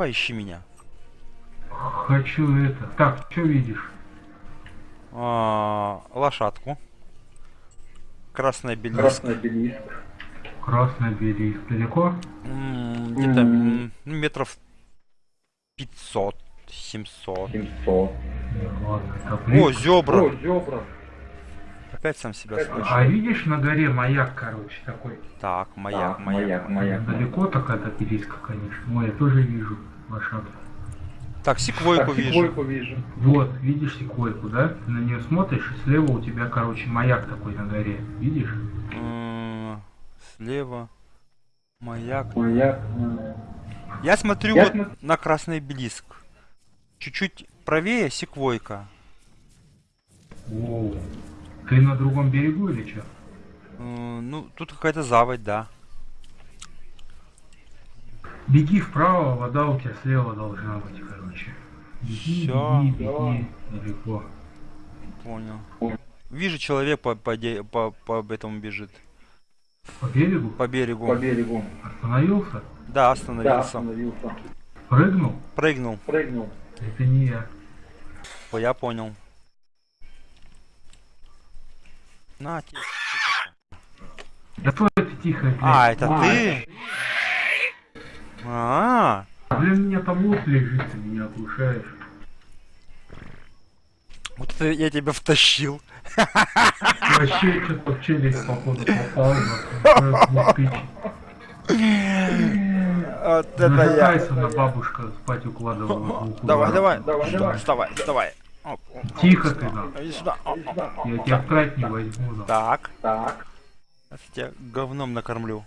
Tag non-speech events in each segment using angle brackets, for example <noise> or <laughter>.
Давай ищи меня. Хочу это. Так, что видишь? А, лошадку. Красный обелиск. Красный обелиск. Красный обелиск. Далеко? Где-то ну, метров 500, 700. 700. Ладно, это О, зебра. О, зебра. Опять сам себя слышу. А видишь на горе маяк, короче, такой? Так, маяк, Так, маяк. маяк, маяк. Далеко так от обелиска, конечно. Ой, я тоже вижу лошадку. Так, секвойку Так, вижу. секвойку вижу. Вот, видишь секвойку, да? Ты на нее смотришь, и слева у тебя, короче, маяк такой на горе. Видишь? Слева. Маяк. Маяк. Я смотрю Я вот на красный обелиск. Чуть-чуть правее секвойка. О, ты на другом берегу или что? М, Ну, тут какая-то заводь, да. Беги вправо, вода у тебя слева должна быть, короче. Беги, Всё. беги, беги, далеко. Понял. Вижу, человек по, по, по, по этому бежит. По берегу? По берегу. По берегу. Остановился? Да, Да, остановился. остановился. Прыгнул? Прыгнул. Прыгнул. Это не я. О, я понял. На, тебе. Да что это тихо, блядь? А, это А, ты? А, Блин, у меня там лут лежит, ты меня оглушаешь. вот это я тебя втащил. Вообще, что-то в челюсть, походу, попал. Вот это я. Тайсона бабушка спать укладывала. Давай, давай. Давай, давай. Вставай, вставай. Тихо ты, да. Иди сюда. Я тебя в не возьму, да. Так, Так. я тебя говном накормлю.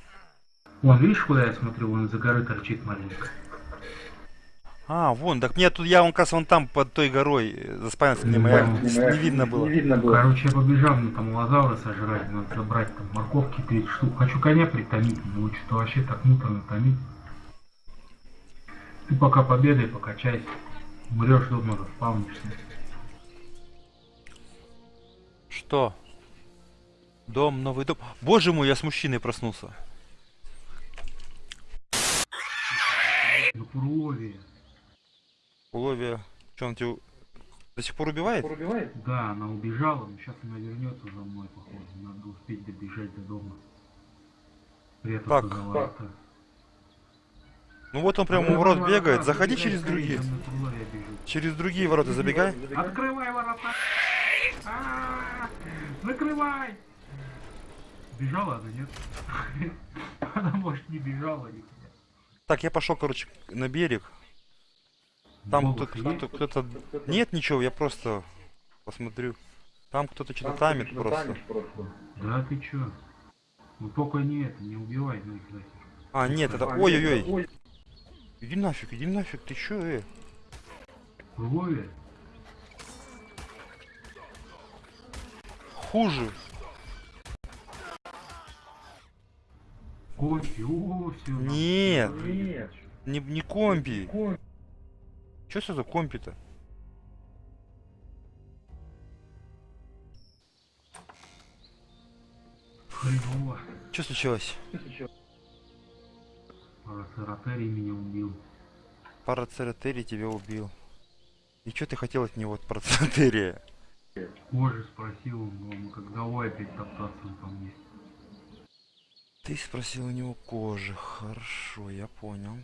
Вон, видишь, куда я смотрю? Вон за горы торчит маленько. А, вон, так мне тут, я вон как раз вон там под той горой э, заспавнился, мне моя Ну, не, не видно было. Не видно было. Короче, я побежал, мне там лазавра сожрать, надо забрать там морковки 30 штук. Хочу коня притомить, но что-то вообще так муторно томить. Ты пока победай, покачайся. Умрешь дома, заспавнишься. Что? Дом, новый дом. Боже мой, я с мужчиной проснулся. На Пурлове. Уловия. Что, он тебя до сих пор убивает? Пробивает? Да, она убежала, но сейчас она вернется за мной, походу. Надо успеть добежать до дома. Прятаться Так. за ворота. Ну вот он прямо у ворот бегает. Заходи через другие. Через другие ворота забегай. Открывай ворота! А, Закрывай! Бежала она, нет? <laughs> Она, может, не бежала нихуя. Так, я пошел, короче, на берег. Там Голос кто- кто- кто-то... Нет ничего, я просто посмотрю. Там кто-то что-то тамит что-то просто. тамит просто. Да ты чё? Ну только не это, не убивай, ну их нафиг. А, нет, это... А, Ой-ой-ой. Ой, Иди нафиг, иди нафиг, ты чё, э? Пурлове? Хуже. Кофе, о, все. Нет, Нет. не, не компи. Ой, Чё это за компи-то? Случилось? что случилось? Парацератерий меня убил. Парацератерий тебя убил. И чё ты хотел от него, от парацератерия? Позже спросил он, как давай опять топтаться он там есть. Ты спросил у него кожи. Хорошо, я понял.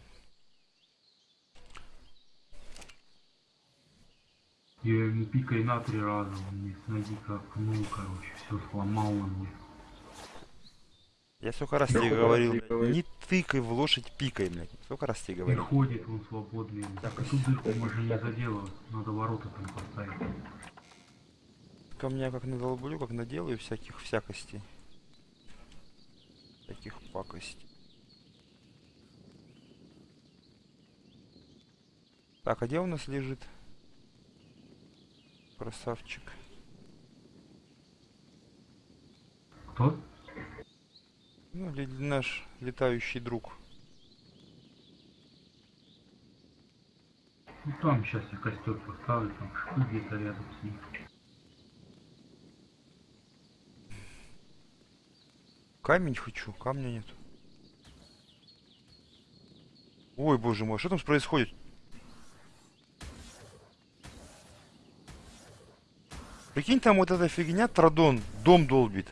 Я ему пикой на три раза, он мне с ноги как пнул, короче, все сломал он мне. Я сколько раз тебе раз говорил, тебе говорил. не тыкай в лошадь пикой, блядь. Сколько раз тебе говорил? ходит он свободный. Так, эту дырку можно не заделывать, надо ворота там поставить. Ко мне как надолблю, как наделаю всяких всякостей. Таких пакостей. Так, а где у нас лежит? Красавчик. Кто? Ну, наш летающий друг. Ну там сейчас я костер поставлю, там шипы где-то рядом с ним. Камень хочу, камня нет. Ой, боже мой, что там происходит? Прикинь, там вот эта фигня, традон, дом долбит.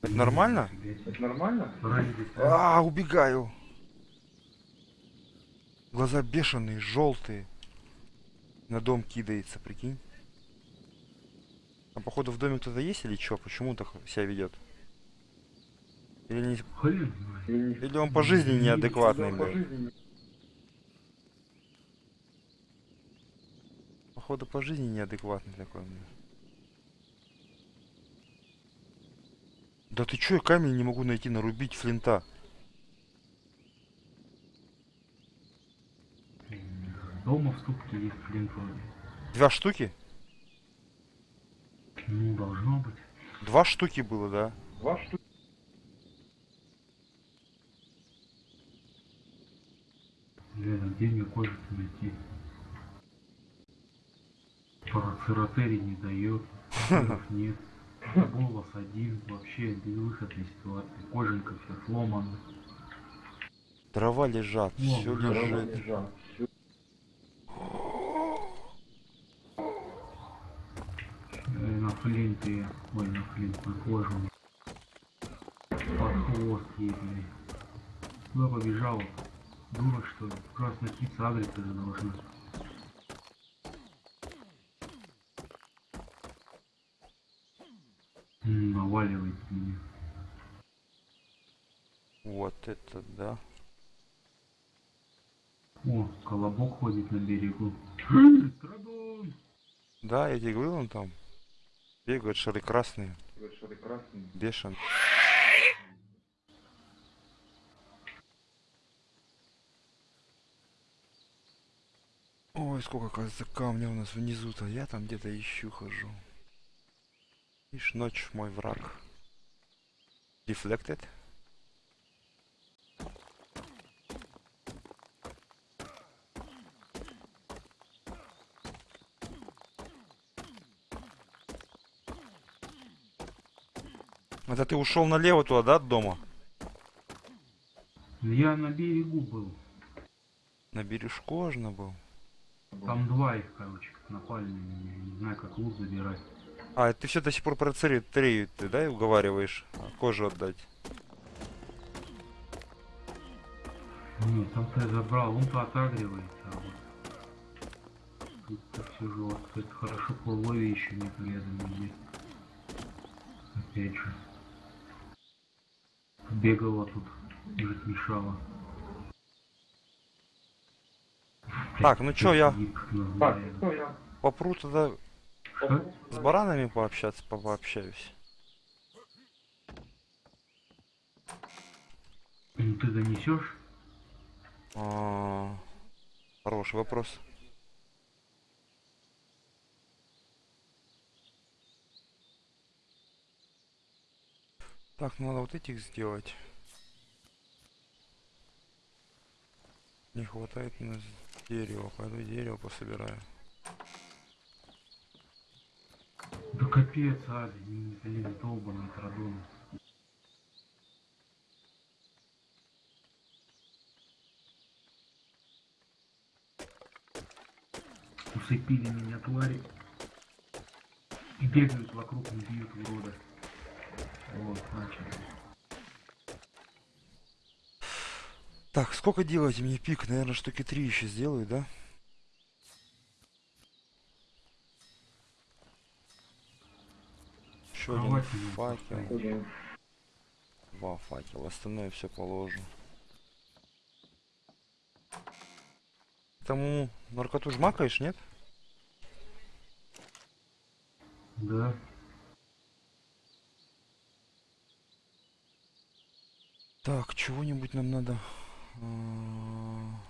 Это нормально? Это нормально? А, убегаю. Глаза бешеные, желтые. На дом кидается, прикинь. А походу в доме кто-то есть или что? Почему так себя ведет? Или, не... Или он по жизни неадекватный, блин. Походу по жизни неадекватный такой, блин. Да ты чё, я камень не могу найти нарубить флинта. Дома в ступке есть флинт вроде. Два штуки? Ну, должно быть. Два штуки было, да? Два штуки. Блин, а где мне кожу найти? Парацератерий не дает, <laughs> нет. Голос один, вообще безвыходной ситуации. Кожанка вся сломана. Дрова лежат, О, все лежит. лежат. Флинте, ой, на флинт, на кожу. Под хвост ей, блин. Куда побежала? Дура, что ли? Красная птица адрес уже должна. М, Наваливает меня. Вот это да. О, колобок ходит на берегу. <laughs> Страдон! Да, я тебе говорил, он там бегают шары красные, бешен. Ой, сколько, кажется, камня у нас внизу-то. Я там где-то ищу, хожу. Ишь, ночь мой враг. Deflected? Это ты ушел налево туда, да, от дома? Я на берегу был. На бережку аж был. Там два их, короче, напали на меня. Не знаю, как лут забирать. А, ты все до сих пор про цари три, ты, да, уговариваешь а, кожу отдать? Нет, там-то я забрал, он-то отагривается, а вот. Тут-то все жестко. Это хорошо по лове еще рядом нигде. Опять же. Бегала тут, жить мешала. Так, ну чё, я Так, ну я попру тогда Что? с баранами пообщаться, по- пообщаюсь. Ну ты донесешь? А, Хороший вопрос. Так, ну надо вот этих сделать. Не хватает у нас дерева. Пойду дерево пособираю. Да капец, а, блин, долбаный традон. Усыпили меня твари. И бегают вокруг, не бьют урода. Вот, начали. Так, сколько делаете мне пик? Наверное, штуки три еще сделаю, да? Еще один факел. Два факела. Остальное все положу. Тому наркоту жмакаешь, нет? Да. Так, чего-нибудь нам надо. А,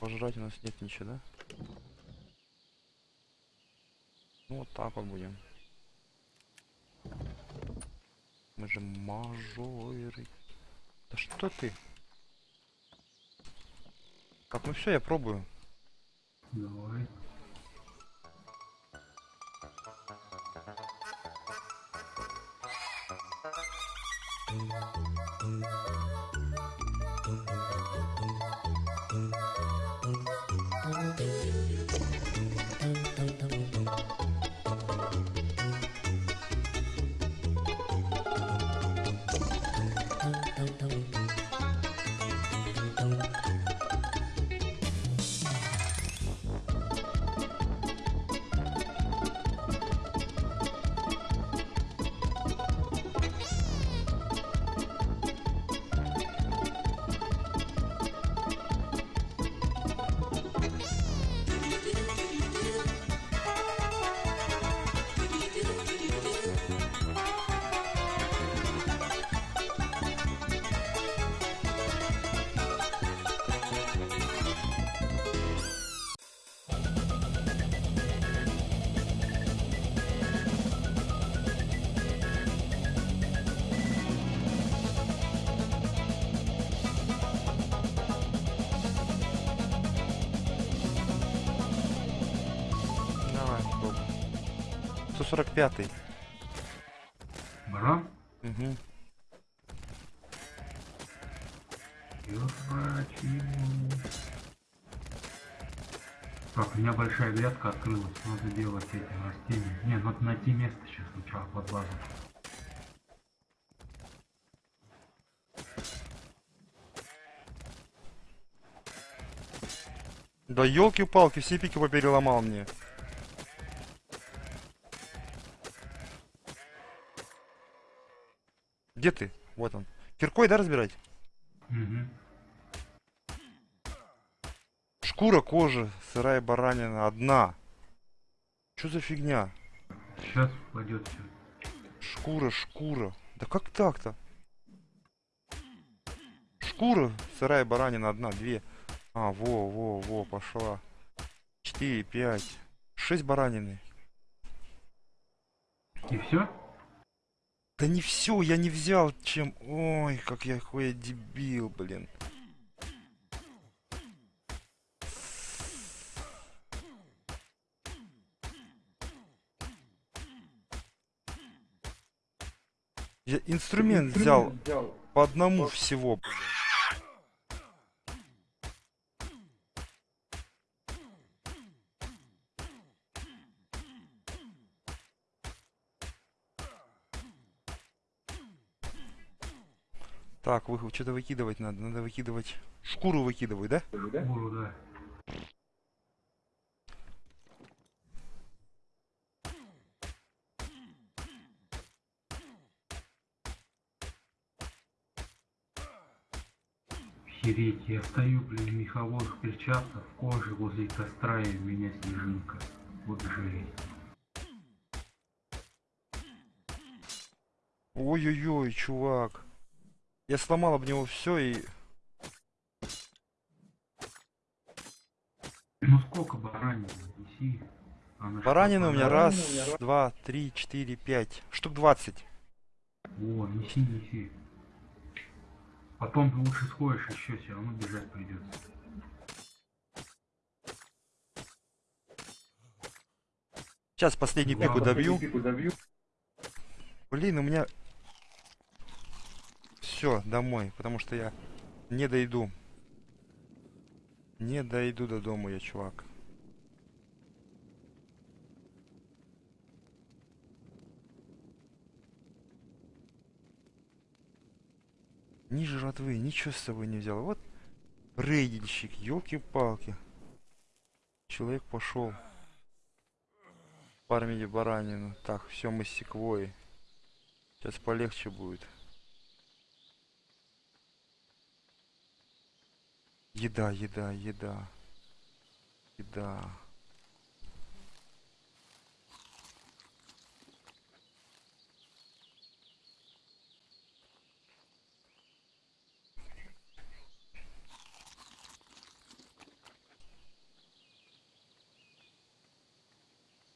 Пожрать у нас нет ничего, да? Ну вот так вот будем. Мы же мажоры. Да что ты? Так, ну все, я пробую. Давай. 145. Баран? Угу. Так, у меня большая грядка открылась. Надо делать эти растения. Не, надо найти место сейчас сначала под базу. Да елки-палки, все пики попереломал мне. Где ты? Вот он. Киркой, да, разбирать? Угу. Шкура, кожа, сырая баранина, одна. Что за фигня? Сейчас пойдет все. Шкура, шкура. Да как так-то? Шкура, сырая баранина, одна, две. А, во, во, во, пошла. Четыре, пять. Шесть баранины. И все? Да не все, я не взял чем... Ой, как я какой я дебил, блин. Я инструмент взял по одному всего, блин. Так, вы что-то выкидывать надо. Надо выкидывать. Шкуру выкидывай, да? Буру, да. Охереть, я стою, блин, в меховых перчатках, в коже возле костра, и у меня снежинка. Вот жесть. Ой-ой-ой, чувак. Я сломал об него все и... Ну сколько баранин? Неси. Она Баранины у меня раз, два, три, четыре, пять. Штук двадцать. О, неси, неси. Потом ты лучше сходишь еще, все равно бежать придется. Сейчас последнюю пику добью. Блин, у меня... Все, домой, потому что я не дойду. Не дойду до дома я, чувак. Ни жратвы, ничего с собой не взял. Вот рейдильщик, елки-палки. Человек пошел. Фармили баранину. Так, все мы секвой. Сейчас полегче будет. Еда, еда, еда. Еда.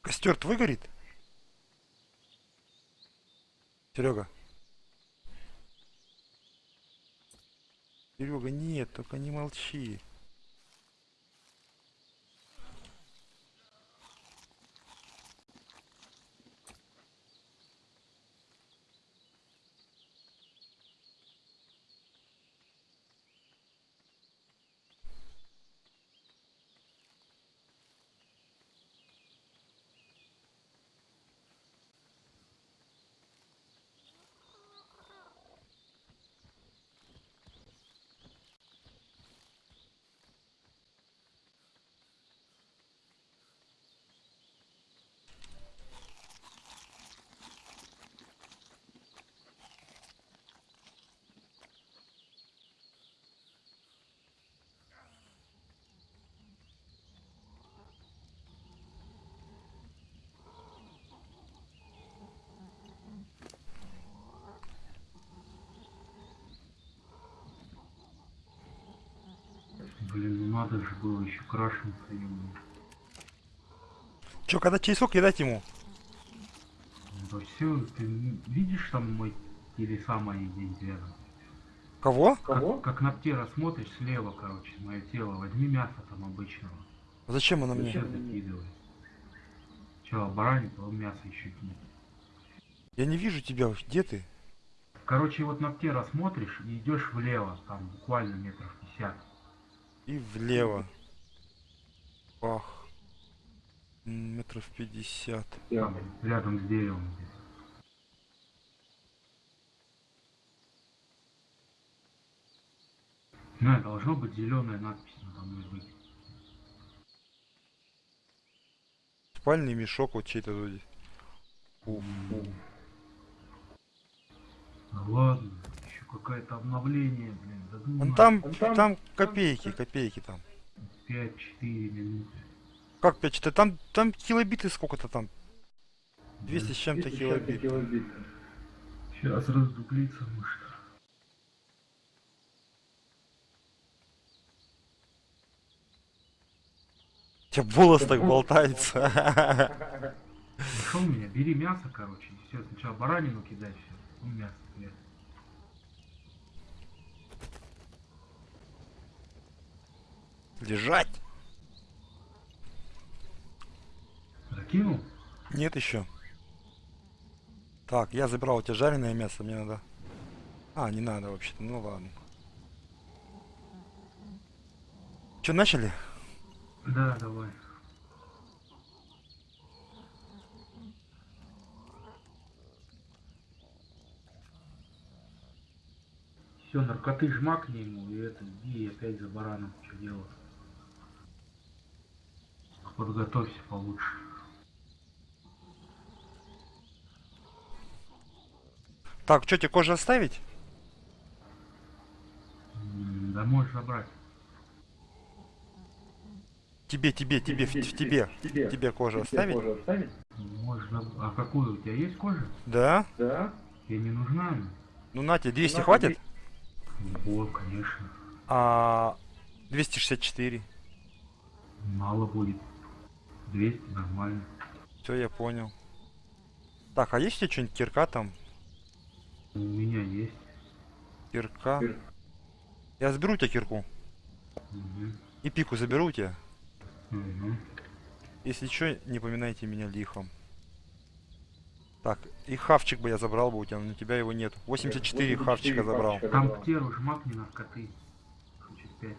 Костер твой горит? Серега. Серега, нет, только не молчи. Блин, ну надо же было еще крашенца ему. Че, когда сколько кидать ему? Да все, ты видишь там мой телеса мои здесь рядом? Кого? Как, как на птера смотришь слева, короче, мое тело, возьми мясо там обычного. Зачем оно мне? Сейчас закидывай. Сначала баранин, потом мясо еще кинь. Я не вижу тебя. Где ты? Короче, вот на птера смотришь и идешь влево, там буквально метров 50. И влево. Пах. Метров пятьдесят. Рядом с деревом. здесь. На, должно быть зеленая надпись надо мной быть. Спальный мешок вот чей-то вроде. Уф. Да ладно, какое-то обновление, блин. Да ну на, там, там- там копейки, копейки там. 5-4 минуты. Как 5 4 Там, там килобиты сколько-то там. 200 с чем-то 200 килобит. килобит. Сейчас раздуплится, может. У тебя волос так болтается. Нашел меня, бери мясо, короче. Все, сначала баранину кидай, все. Ну, мясо, мясо. Лежать? Закинул? Нет еще. Так, я забрал у тебя жареное мясо, мне надо. А, не надо вообще-то, ну ладно. Че, начали? Да, давай. Все, наркоты жмакни ему и это, иди опять за бараном, что делать. Подготовься получше. Так, что тебе кожу оставить? Да можешь забрать. Тебе, тебе, тебе, в, в тебе. Тебе. Тебе кожу Тебе оставить? кожу оставить? Можешь А какую? У тебя есть кожа? Да? Да. Тебе не нужна она? Ну на тебе, 200 На, хватит? Ого, конечно. А 264. Мало будет. 200 нормально. Все, я понял. Так, а есть у тебя что-нибудь кирка там? У меня есть. Кирка. Кир- Я заберу у тебя кирку. Мгм. И пику заберу у тебя. Мгм. Если что, не поминайте меня лихом. Так, и хавчик бы я забрал бы у тебя, но у тебя его нет. 84 хавчика забрал. хавчика Там забрал. птер жмакни наркоты. Хочет 5.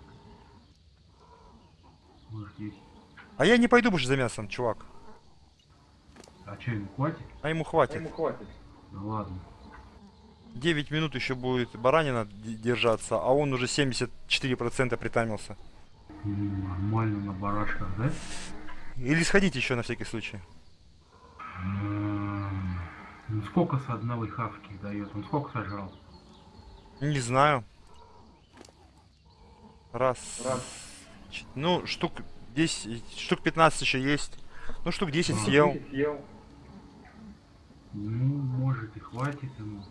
Может 10. А я не пойду больше за мясом, чувак. А что, ему хватит? А ему А хватит. Ему хватит. Да ладно. 9 минут еще будет баранина держаться, а он уже 74% притамился. Нормально на барашках, да? Или сходить еще на всякий случай. Ну сколько с одной хавки дает? Он сколько сожрал? Не знаю. Раз. Раз. Ну, штук 10, штук 15 еще есть. Ну, штук 10 А. съел. Десять Съел. Ну, может и хватит ему.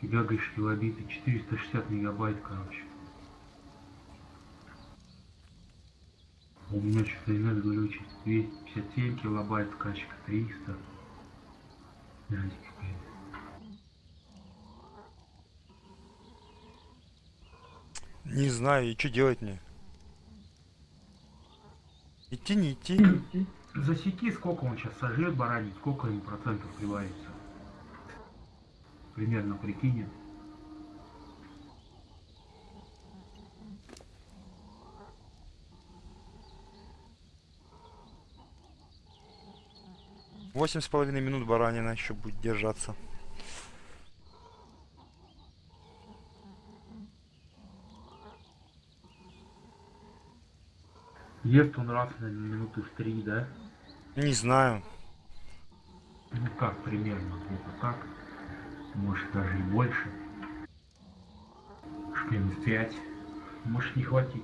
Фига, говоришь, килобиты, 460 мегабайт, короче. У меня что-то иногда глючит. 257 килобайт скачка, 300. Жесть какая-то. Не знаю, и что делать мне? Идти, не идти? Засеки, сколько он сейчас сожрет баранин, сколько ему процентов прибавится. Примерно прикинем. Восемь с половиной минут баранина еще будет держаться. Ест он раз на минуты в три, да? Не знаю. Ну как примерно, где-то так. Может даже и больше. Минут пять. Может не хватить.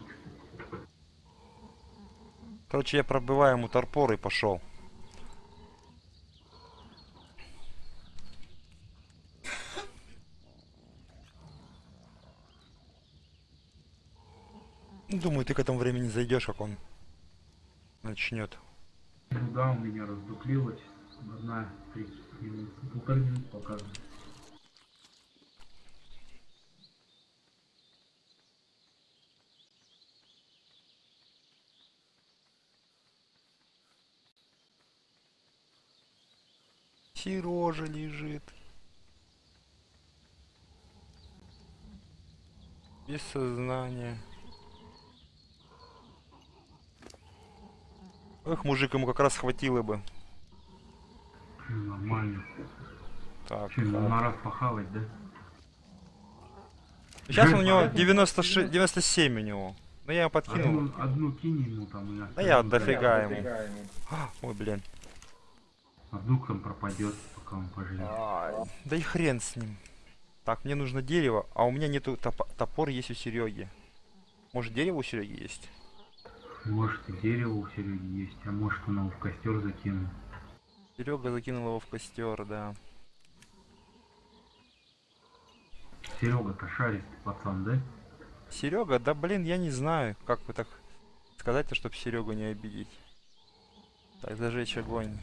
Короче, я пробиваю ему торпор и пошел. думаю, ты к этому времени зайдешь, как он начнет. Да, у меня раздуплилось. Одна, три минут, полторы минуты показывает. Сережа лежит. Без сознания. Эх, мужик, ему как раз хватило бы. Нормально. Так. Че, ему на раз похавать, да? Сейчас Жаль, у него поэтому- 96, 97 у него. Ну я ему подкинул. Одну, одну кинь ему там и Да я дофига дай. ему. Ой, блин. А вдруг там пропадет, пока он поживет. Да и хрен с ним. Так, мне нужно дерево, а у меня нету топа- топор есть у Сереги. Может дерево у Сереги есть? Может и дерево у Сереги есть, а может он его в костер закинул. Серега закинул его в костер, да. Серега-то шаристый пацан, да? Серега, да блин, я не знаю, как вы так сказать-то, чтобы Серегу не обидеть. Так, зажечь огонь.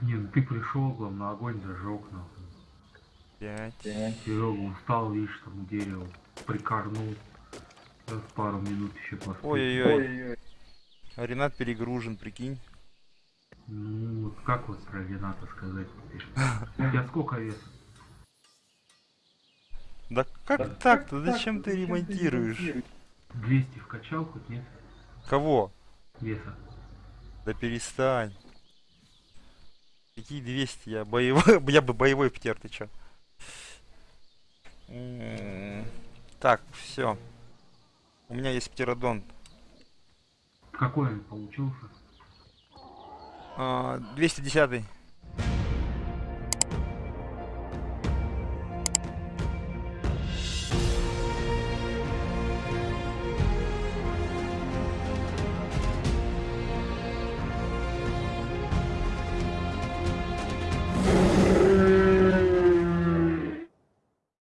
Не, ну ты пришел, главное, огонь зажег, нахуй. Пять. Серега устал, видишь, там у дерева. Прикорнул. Сейчас пару минут еще поспит. Ой-ой-ой. А Ренат перегружен, прикинь. Ну, вот как вот про Рената сказать теперь? <laughs> У тебя сколько вес? Да как так-то? Зачем ты ремонтируешь? 200 вкачал хоть нет Кого? веса? Да перестань. Какие 200? Я боевой, <laughs> я бы боевой птер, ты чё? М, Так, все. У меня есть птеродон. Какой он получился? А, 210